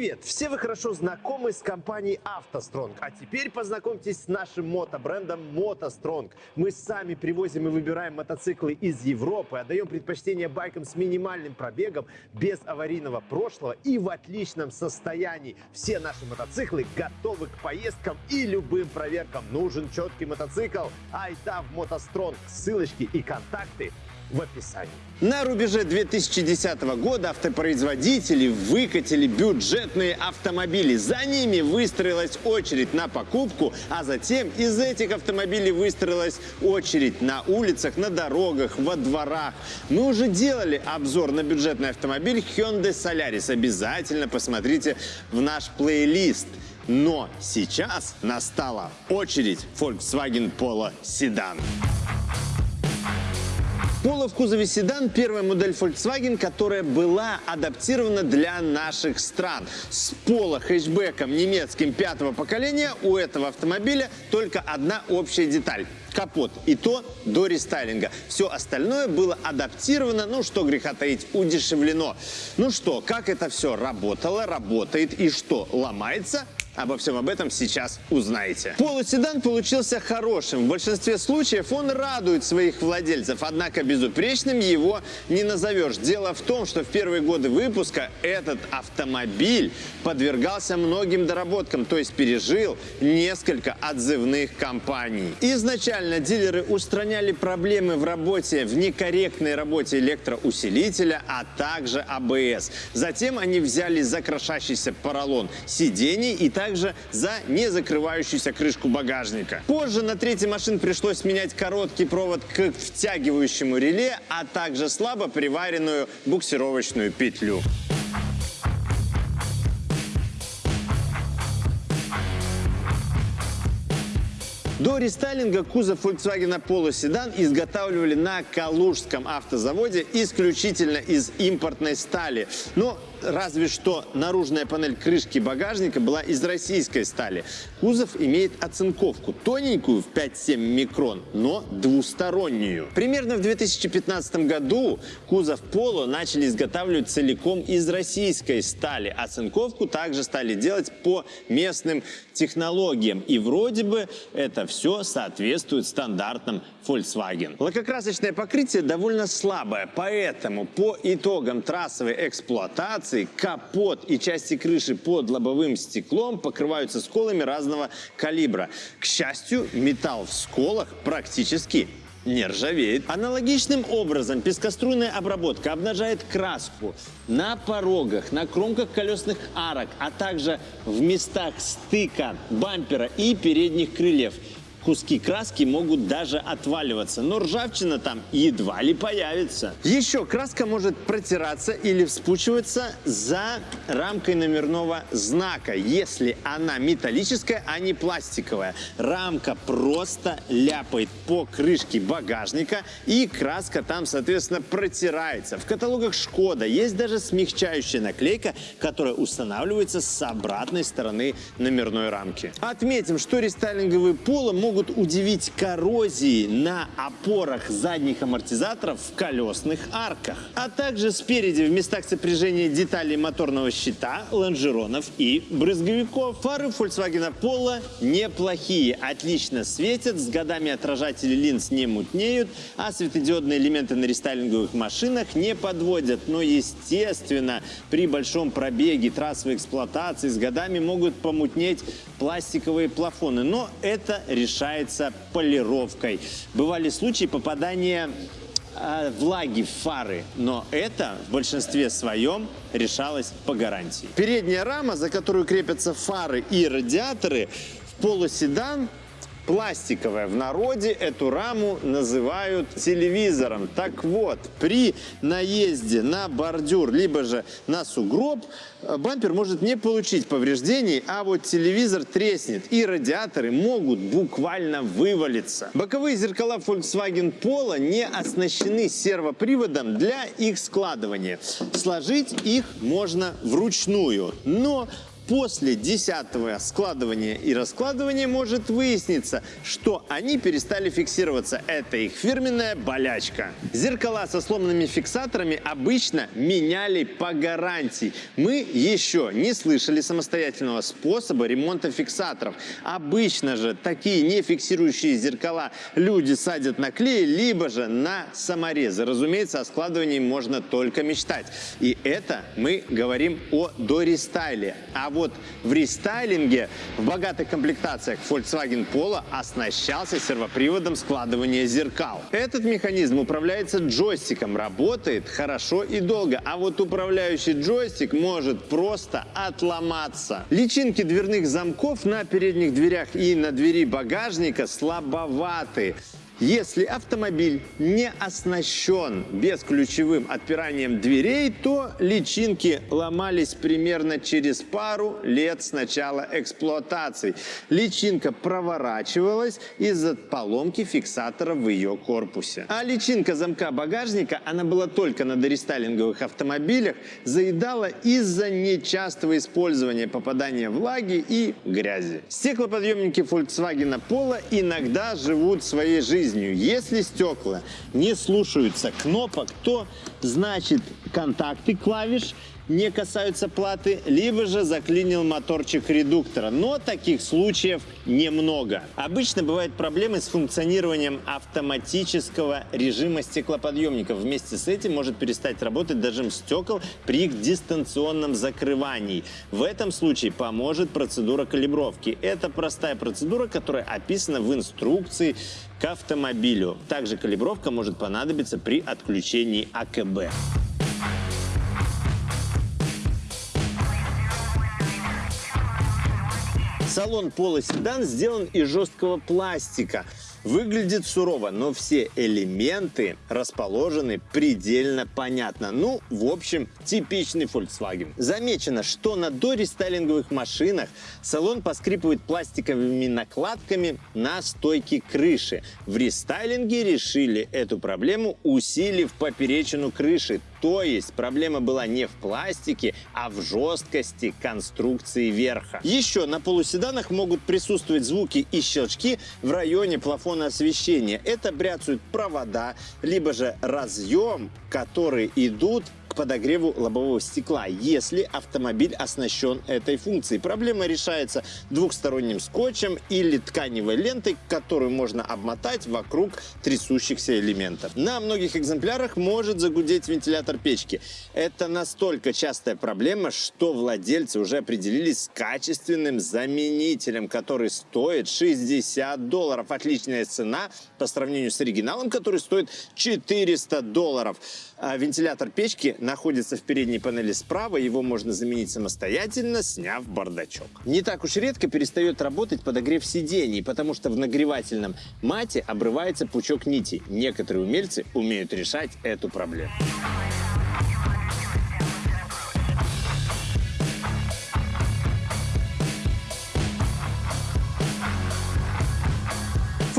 Привет! Все вы хорошо знакомы с компанией «АвтоСтронг». А теперь познакомьтесь с нашим мотобрендом «МотоСтронг». Мы сами привозим и выбираем мотоциклы из Европы, отдаем предпочтение байкам с минимальным пробегом, без аварийного прошлого и в отличном состоянии. Все наши мотоциклы готовы к поездкам и любым проверкам. Нужен четкий мотоцикл? Айда в «МотоСтронг». Ссылочки и контакты в описании. На рубеже 2010 года автопроизводители выкатили бюджетные автомобили. За ними выстроилась очередь на покупку, а затем из этих автомобилей выстроилась очередь на улицах, на дорогах, во дворах. Мы уже делали обзор на бюджетный автомобиль Hyundai Solaris. Обязательно посмотрите в наш плейлист. Но сейчас настала очередь Volkswagen Polo Sedan. Polo в кузове седан – первая модель Volkswagen, которая была адаптирована для наших стран. С Polo хэтчбеком немецким пятого поколения у этого автомобиля только одна общая деталь – капот. И то до рестайлинга. Все остальное было адаптировано, ну что греха таить, удешевлено. Ну что, как это все работало, работает и что, ломается? Обо всем об этом сейчас узнаете. Полуседан получился хорошим. В большинстве случаев он радует своих владельцев, однако безупречным его не назовешь. Дело в том, что в первые годы выпуска этот автомобиль подвергался многим доработкам, то есть пережил несколько отзывных компаний. Изначально дилеры устраняли проблемы в работе, в некорректной работе электроусилителя, а также АБС. Затем они взяли за поролон сидений и также за не закрывающуюся крышку багажника. Позже на третьей машин пришлось менять короткий провод к втягивающему реле, а также слабо приваренную буксировочную петлю. До рестайлинга кузов Volkswagen Polo Sedan изготавливали на Калужском автозаводе исключительно из импортной стали. Но разве что наружная панель крышки багажника была из российской стали. Кузов имеет оцинковку тоненькую в 5-7 микрон, но двустороннюю. Примерно в 2015 году кузов Polo начали изготавливать целиком из российской стали. Оцинковку также стали делать по местным технологиям. И вроде бы это все соответствует стандартам Volkswagen. Лакокрасочное покрытие довольно слабое, поэтому по итогам трассовой эксплуатации капот и части крыши под лобовым стеклом покрываются сколами разного калибра. К счастью, металл в сколах практически не ржавеет. Аналогичным образом пескоструйная обработка обнажает краску на порогах, на кромках колесных арок, а также в местах стыка бампера и передних крыльев куски краски могут даже отваливаться, но ржавчина там едва ли появится. Еще краска может протираться или вспучиваться за рамкой номерного знака, если она металлическая, а не пластиковая. Рамка просто ляпает по крышке багажника и краска там, соответственно, протирается. В каталогах Шкода есть даже смягчающая наклейка, которая устанавливается с обратной стороны номерной рамки. Отметим, что рестайлинговые поло могут удивить коррозией на опорах задних амортизаторов в колесных арках, а также спереди в местах сопряжения деталей моторного щита, лонжеронов и брызговиков. Фары Volkswagen Polo неплохие, отлично светят, с годами отражатели линз не мутнеют, а светодиодные элементы на рестайлинговых машинах не подводят. Но, естественно, при большом пробеге трассовой эксплуатации с годами могут помутнеть пластиковые плафоны. Но это решается решается полировкой. Бывали случаи попадания э, влаги в фары, но это в большинстве своем решалось по гарантии. Передняя рама, за которую крепятся фары и радиаторы, в полуседан пластиковая. В народе эту раму называют телевизором. Так вот, при наезде на бордюр, либо же на сугроб, э, бампер может не получить повреждений, а вот телевизор треснет, и радиаторы могут буквально вывалиться. Боковые зеркала Volkswagen Polo не оснащены сервоприводом для их складывания. Сложить их можно вручную, но после десятого складывания и раскладывания может выясниться, что они перестали фиксироваться. Это их фирменная болячка. Зеркала со сломанными фиксаторами обычно меняли по гарантии. Мы еще не слышали самостоятельного способа ремонта фиксаторов. Обычно же такие не фиксирующие зеркала люди садят на клей, либо же на саморезы. Разумеется, о складывании можно только мечтать. И это мы говорим о дорестайле. А вот в рестайлинге в богатых комплектациях Volkswagen Polo оснащался сервоприводом складывания зеркал. Этот механизм управляется джойстиком, работает хорошо и долго, а вот управляющий джойстик может просто отломаться. Личинки дверных замков на передних дверях и на двери багажника слабоваты. Если автомобиль не оснащен бесключевым отпиранием дверей, то личинки ломались примерно через пару лет с начала эксплуатации. Личинка проворачивалась из-за поломки фиксатора в ее корпусе. А личинка замка багажника, она была только на дорестайлинговых автомобилях, заедала из-за нечастого использования попадания влаги и грязи. Стеклоподъемники Volkswagen Polo иногда живут своей жизнью жизнью. Если стекла не слушаются кнопок, то значит контакты клавиш не касаются платы, либо же заклинил моторчик редуктора. Но таких случаев немного. Обычно бывают проблемы с функционированием автоматического режима стеклоподъемников. Вместе с этим может перестать работать дожим стекол при их дистанционном закрывании. В этом случае поможет процедура калибровки. Это простая процедура, которая описана в инструкции к автомобилю. Также калибровка может понадобиться при отключении АКБ. Салон Polo Седан сделан из жесткого пластика. Выглядит сурово, но все элементы расположены предельно понятно. Ну, в общем, типичный Volkswagen. Замечено, что на дорестайлинговых машинах салон поскрипывает пластиковыми накладками на стойке крыши. В рестайлинге решили эту проблему, усилив поперечину крыши. То есть проблема была не в пластике, а в жесткости конструкции верха. Еще на полуседанах могут присутствовать звуки и щелчки в районе плафона фона освещения. Это бряцают провода, либо же разъем, которые идут к подогреву лобового стекла, если автомобиль оснащен этой функцией. Проблема решается двухсторонним скотчем или тканевой лентой, которую можно обмотать вокруг трясущихся элементов. На многих экземплярах может загудеть вентилятор печки. Это настолько частая проблема, что владельцы уже определились с качественным заменителем, который стоит 60 долларов. Отличная цена по сравнению с оригиналом, который стоит 400 долларов. А вентилятор печки находится в передней панели справа, его можно заменить самостоятельно, сняв бардачок. Не так уж редко перестает работать подогрев сидений, потому что в нагревательном мате обрывается пучок нити. Некоторые умельцы умеют решать эту проблему.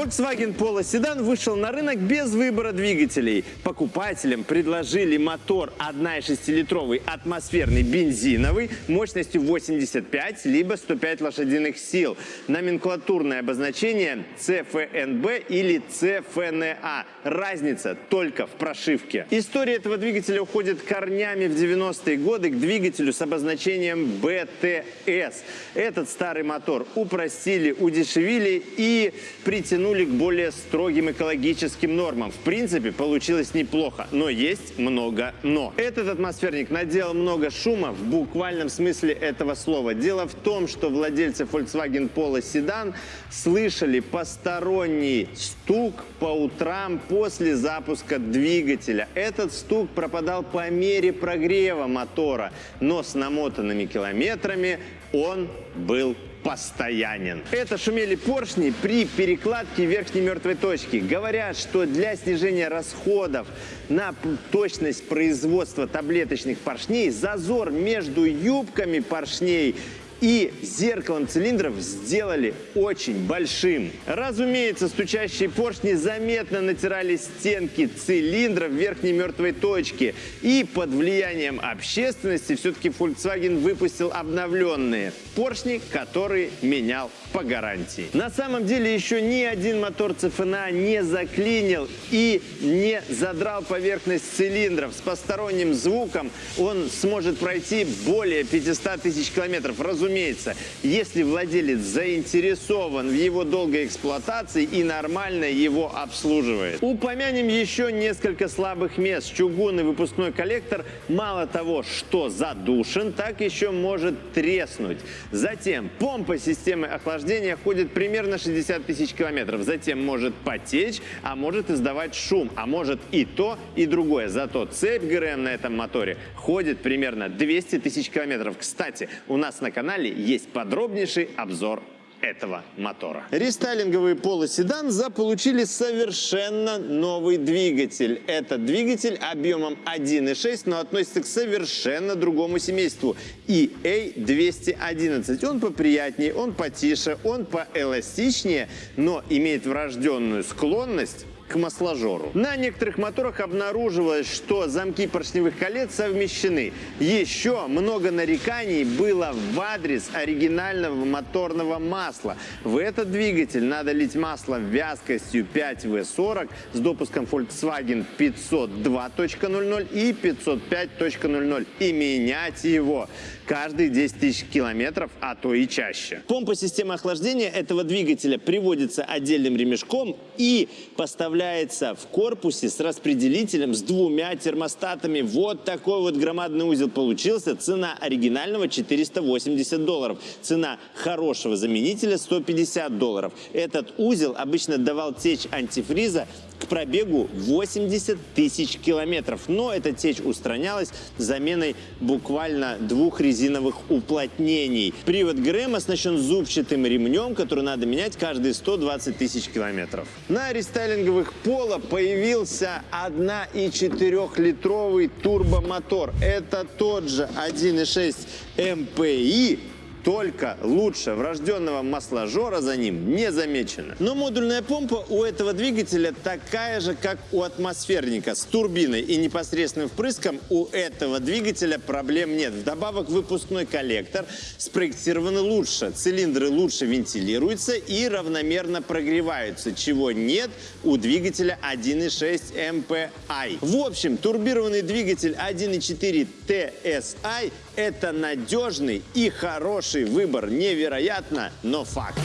Volkswagen Polo седан вышел на рынок без выбора двигателей. Покупателям предложили мотор 1,6-литровый атмосферный бензиновый мощностью 85 либо 105 лошадиных сил. Номенклатурное обозначение CFNB или CFNA. Разница только в прошивке. История этого двигателя уходит корнями в 90-е годы к двигателю с обозначением BTS. Этот старый мотор упростили, удешевили и притянули вернули к более строгим экологическим нормам. В принципе, получилось неплохо, но есть много «но». Этот атмосферник наделал много шума в буквальном смысле этого слова. Дело в том, что владельцы Volkswagen Polo Sedan слышали посторонний стук по утрам после запуска двигателя. Этот стук пропадал по мере прогрева мотора, но с намотанными километрами он был постоянен. Это шумели поршни при перекладке верхней мертвой точки. Говорят, что для снижения расходов на точность производства таблеточных поршней зазор между юбками поршней и зеркалом цилиндров сделали очень большим. Разумеется, стучащие поршни заметно натирали стенки цилиндра в верхней мертвой точке. И под влиянием общественности все-таки Volkswagen выпустил обновленные поршни, которые менял по гарантии. На самом деле еще ни один мотор ЦФНА не заклинил и не задрал поверхность цилиндров. С посторонним звуком он сможет пройти более 500 тысяч километров. Разумеется, если владелец заинтересован в его долгой эксплуатации и нормально его обслуживает. Упомянем еще несколько слабых мест. Чугунный выпускной коллектор мало того, что задушен, так еще может треснуть. Затем помпа системы охлаждения ходит примерно 60 тысяч километров. Затем может потечь, а может издавать шум, а может и то, и другое. Зато цепь ГРМ на этом моторе ходит примерно 200 тысяч километров. Кстати, у нас на канале есть подробнейший обзор этого мотора. Рестайлинговые полоседан заполучили совершенно новый двигатель. Это двигатель объемом 1.6, но относится к совершенно другому семейству. EA211. Он поприятнее, он потише, он поэластичнее, но имеет врожденную склонность к масложору. На некоторых моторах обнаруживалось, что замки поршневых колец совмещены. Еще много нареканий было в адрес оригинального моторного масла. В этот двигатель надо лить масло вязкостью 5W40 с допуском Volkswagen 502.00 и 505.00 и менять его каждые 10 тысяч километров, а то и чаще. Помпа системы охлаждения этого двигателя приводится отдельным ремешком и поставляется в корпусе с распределителем с двумя термостатами. Вот такой вот громадный узел получился. Цена оригинального 480 долларов. Цена хорошего заменителя 150 долларов. Этот узел обычно давал течь антифриза к пробегу 80 тысяч километров. Но эта течь устранялась заменой буквально двух резиновых уплотнений. Привод ГРМ оснащен зубчатым ремнем, который надо менять каждые 120 тысяч километров. На рестайлинговых Поло появился 1,4-литровый турбомотор. Это тот же 1,6 МПИ, только лучше врожденного масложора за ним не замечено. Но модульная помпа у этого двигателя такая же, как у атмосферника с турбиной и непосредственным впрыском у этого двигателя проблем нет. Вдобавок выпускной коллектор спроектирован лучше, цилиндры лучше вентилируются и равномерно прогреваются, чего нет у двигателя 1.6 MPI. В общем, турбированный двигатель 1.4 TSI это надежный и хороший выбор. Невероятно, но факт.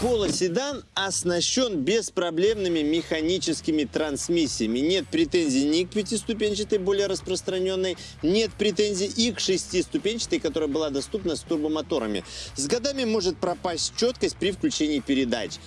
Полоседан оснащен беспроблемными механическими трансмиссиями. Нет претензий ни к пятиступенчатой, более распространенной, нет претензий и к шестиступенчатой, которая была доступна с турбомоторами. С годами может пропасть четкость при включении передач.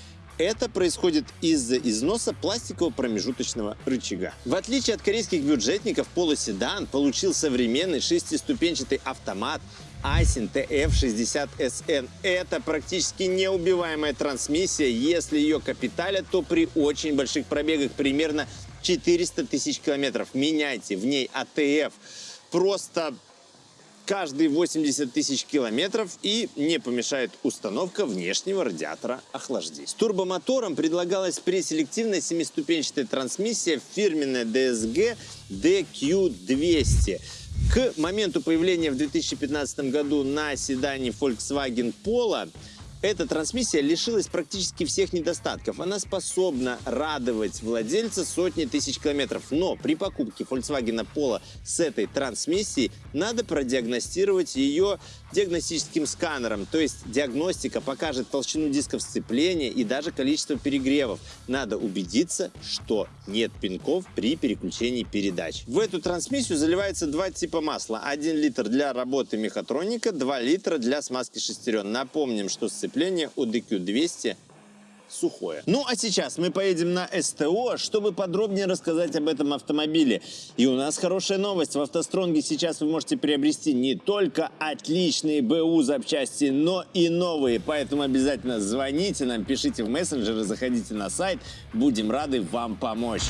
Это происходит из-за износа пластикового промежуточного рычага. В отличие от корейских бюджетников, полоседан получил современный шестиступенчатый автомат Aisin TF60SN. Это практически неубиваемая трансмиссия. Если ее капиталят, то при очень больших пробегах примерно 400 тысяч километров. Меняйте в ней АТФ. Просто каждые 80 тысяч километров и не помешает установка внешнего радиатора охлаждения. С турбомотором предлагалась преселективная семиступенчатая трансмиссия фирменная DSG DQ200. К моменту появления в 2015 году на седане Volkswagen Polo эта трансмиссия лишилась практически всех недостатков. Она способна радовать владельца сотни тысяч километров. Но при покупке Volkswagen Polo с этой трансмиссией надо продиагностировать ее диагностическим сканером. То есть диагностика покажет толщину дисков сцепления и даже количество перегревов. Надо убедиться, что нет пинков при переключении передач. В эту трансмиссию заливается два типа масла. 1 литр для работы мехатроника, 2 литра для смазки шестерен. Напомним, что сцепление у DQ200 сухое. Ну а сейчас мы поедем на СТО, чтобы подробнее рассказать об этом автомобиле. И у нас хорошая новость. В автостронге сейчас вы можете приобрести не только отличные БУ запчасти, но и новые. Поэтому обязательно звоните нам, пишите в мессенджеры, заходите на сайт. Будем рады вам помочь.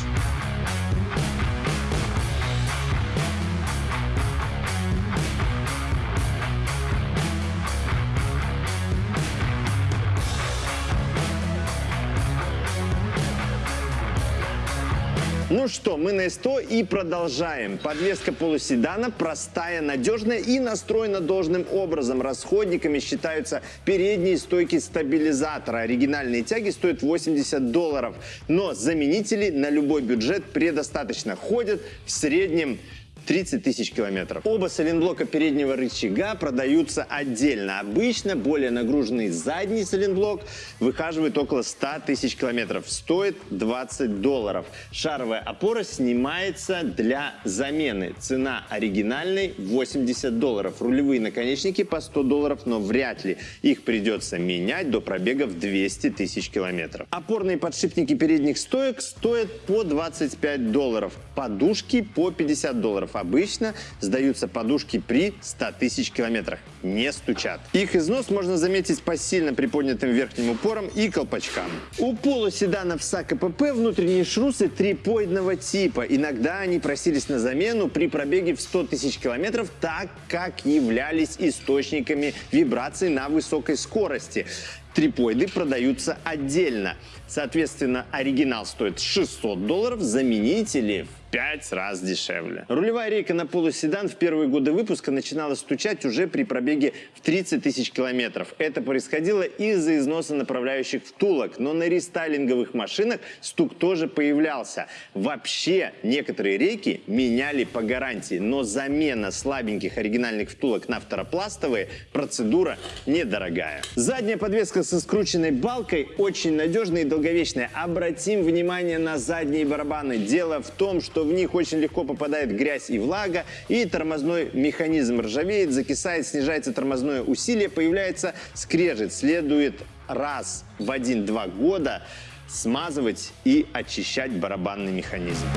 Что, мы на СТО и продолжаем. Подвеска полуседана простая, надежная и настроена должным образом. Расходниками считаются передние стойки стабилизатора. Оригинальные тяги стоят 80 долларов. Но заменителей на любой бюджет предостаточно. Ходят в среднем 30 тысяч километров. Оба сайлентблока переднего рычага продаются отдельно. Обычно более нагруженный задний сайлентблок выхаживает около 100 тысяч километров. Стоит 20 долларов. Шаровая опора снимается для замены. Цена оригинальной 80 долларов. Рулевые наконечники по 100 долларов, но вряд ли. Их придется менять до пробега в 200 тысяч километров. Опорные подшипники передних стоек стоят по 25 долларов. Подушки по 50 долларов. Обычно сдаются подушки при 100 тысяч километрах. Не стучат. Их износ можно заметить по сильно приподнятым верхним упорам и колпачкам. У полуседанов САК КПП внутренние шрусы трипоидного типа. Иногда они просились на замену при пробеге в 100 тысяч километров, так как являлись источниками вибраций на высокой скорости. Трипоиды продаются отдельно. Соответственно, оригинал стоит 600 долларов, заменители 5 раз дешевле. Рулевая рейка на полуседан в первые годы выпуска начинала стучать уже при пробеге в 30 тысяч километров. Это происходило из-за износа направляющих втулок, но на рестайлинговых машинах стук тоже появлялся. Вообще, некоторые рейки меняли по гарантии, но замена слабеньких оригинальных втулок на второпластовые процедура недорогая. Задняя подвеска со скрученной балкой очень надежная и долговечная. Обратим внимание на задние барабаны. Дело в том, что в них очень легко попадает грязь и влага, и тормозной механизм ржавеет, закисает, снижается тормозное усилие, появляется скрежет. Следует раз в 1-2 года смазывать и очищать барабанный механизм.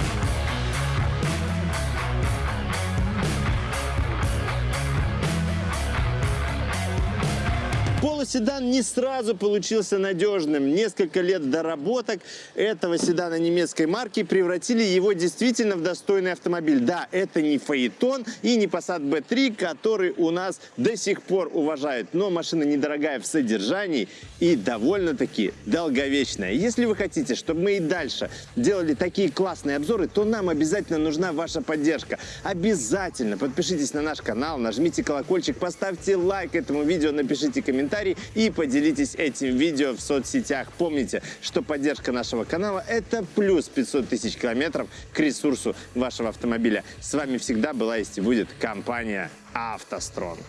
Полуседан не сразу получился надежным. Несколько лет доработок этого седана немецкой марки превратили его действительно в достойный автомобиль. Да, это не Фаэтон и не Passat B3, который у нас до сих пор уважают. Но машина недорогая в содержании и довольно-таки долговечная. Если вы хотите, чтобы мы и дальше делали такие классные обзоры, то нам обязательно нужна ваша поддержка. Обязательно подпишитесь на наш канал, нажмите колокольчик, поставьте лайк этому видео, напишите комментарий и поделитесь этим видео в соцсетях. Помните, что поддержка нашего канала – это плюс 500 тысяч километров к ресурсу вашего автомобиля. С вами всегда была есть и будет компания «АвтоСтронг».